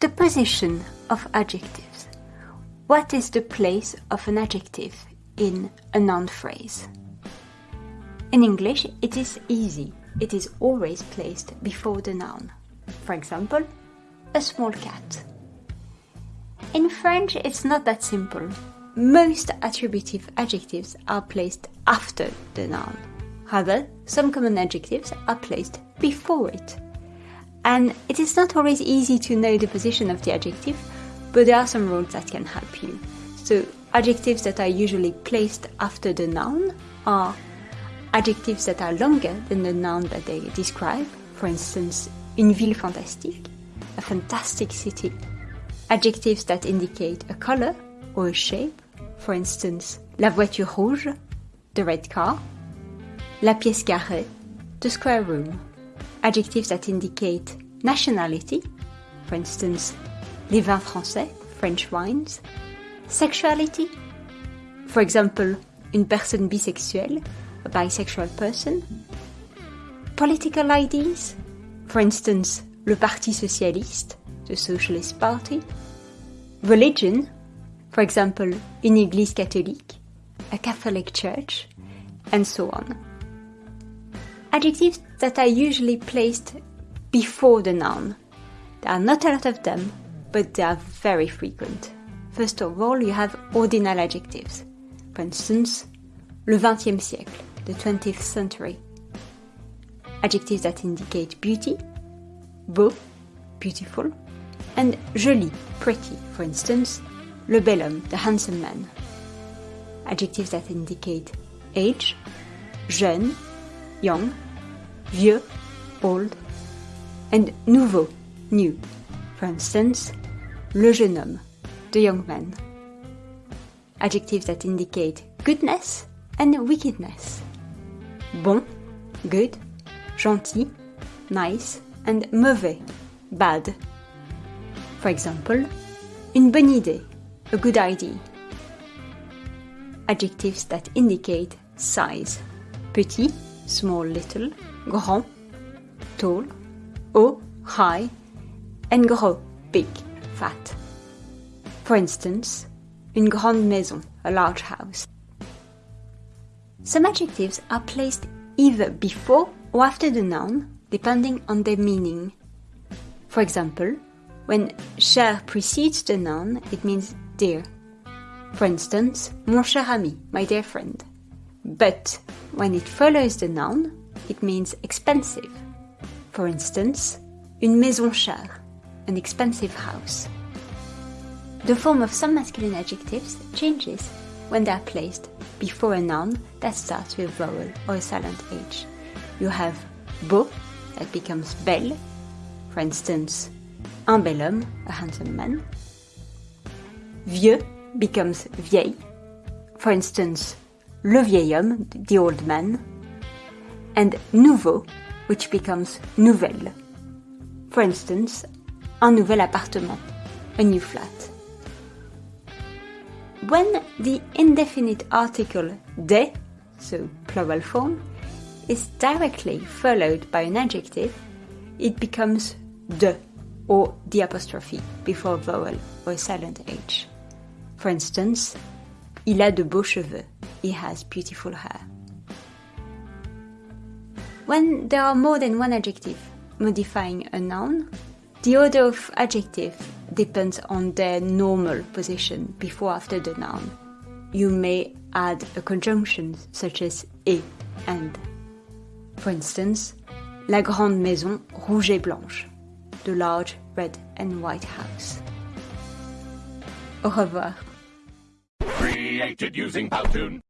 The position of adjectives. What is the place of an adjective in a noun phrase? In English, it is easy. It is always placed before the noun. For example, a small cat. In French, it's not that simple. Most attributive adjectives are placed after the noun. However, some common adjectives are placed before it and it is not always easy to know the position of the adjective, but there are some rules that can help you. So, adjectives that are usually placed after the noun are adjectives that are longer than the noun that they describe. For instance, une ville fantastique, a fantastic city. Adjectives that indicate a color or a shape. For instance, la voiture rouge, the red car. La pièce carrée, the square room adjectives that indicate nationality, for instance, les vins français, French wines, sexuality, for example, une personne bisexuelle, a bisexual person, political ideas, for instance, le Parti Socialiste, the Socialist Party, religion, for example, une église catholique, a Catholic church, and so on. Adjectives that are usually placed before the noun. There are not a lot of them, but they are very frequent. First of all, you have ordinal adjectives. For instance, le XXe siècle, the 20th century. Adjectives that indicate beauty, beau, beautiful, and joli, pretty. For instance, le bel homme, the handsome man. Adjectives that indicate age, jeune, young, vieux, old, and nouveau, new. For instance, le jeune homme, the young man. Adjectives that indicate goodness and wickedness. Bon, good, gentil, nice, and mauvais, bad. For example, une bonne idée, a good idea. Adjectives that indicate size. Petit, small, little, grand, tall, haut, high, and gros, big, fat. For instance, une grande maison, a large house. Some adjectives are placed either before or after the noun, depending on their meaning. For example, when cher precedes the noun, it means dear. For instance, mon cher ami, my dear friend. But when it follows the noun, it means expensive. For instance, une maison chère, an expensive house. The form of some masculine adjectives changes when they are placed before a noun that starts with a vowel or a silent H. You have beau that becomes bel, for instance, un bel homme, a handsome man. Vieux becomes vieil, for instance, le vieil homme, the old man, and nouveau, which becomes nouvel. For instance, un nouvel appartement, a new flat. When the indefinite article de, so plural form, is directly followed by an adjective, it becomes de or the apostrophe before vowel or silent H. For instance, il a de beaux cheveux. He has beautiful hair. When there are more than one adjective modifying a noun, the order of adjective depends on their normal position before after the noun. You may add a conjunction such as et and. For instance, la grande maison rouge et blanche, the large red and white house. Au revoir. Created using Powtoon.